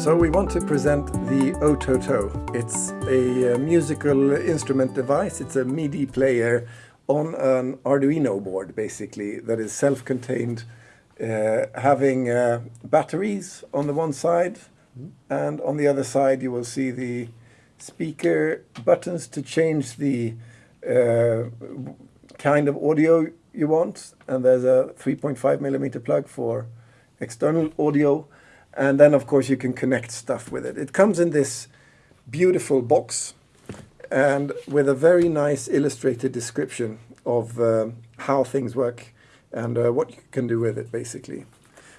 So we want to present the Ototo. It's a uh, musical instrument device. It's a MIDI player on an Arduino board, basically, that is self-contained, uh, having uh, batteries on the one side, and on the other side you will see the speaker buttons to change the uh, kind of audio you want, and there's a 3.5 millimeter plug for external audio, and then of course you can connect stuff with it. It comes in this beautiful box and with a very nice illustrated description of uh, how things work and uh, what you can do with it basically.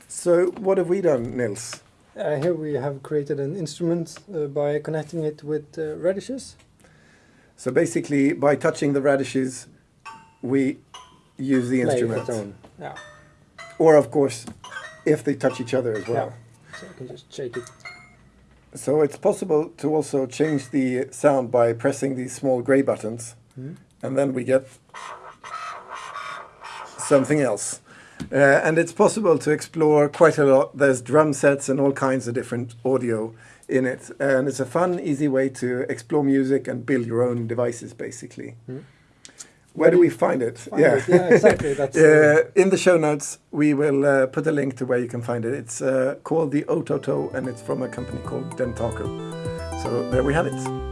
So what have we done, Nils? Uh, here we have created an instrument uh, by connecting it with uh, radishes. So basically by touching the radishes we use the Play instrument. Yeah. Or of course if they touch each other as well. yeah. So I can just shake it. So it's possible to also change the sound by pressing these small gray buttons Mhm. and then we get something else. Uh, and it's possible to explore quite a lot. There's drum sets and all kinds of different audio in it. And it's a fun, easy way to explore music and build your own devices, basically. Mhm. Where do we find it? Find it. Yeah, exactly. That's uh, Uh, in the show notes, we will uh, put a link to where you can find it. It's uh, called the Ototo, and it's from a company called Dentaku. So there we have it.